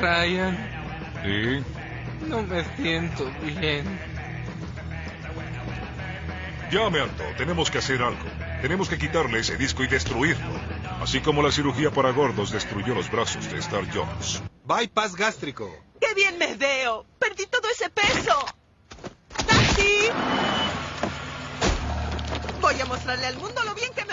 Brian, ¿Sí? no me siento bien. Ya me alto, tenemos que hacer algo. Tenemos que quitarle ese disco y destruirlo. Así como la cirugía para gordos destruyó los brazos de Star Jones. Bypass gástrico. ¡Qué bien me veo! ¡Perdí todo ese peso! ¡Taxi! Voy a mostrarle al mundo lo bien que me.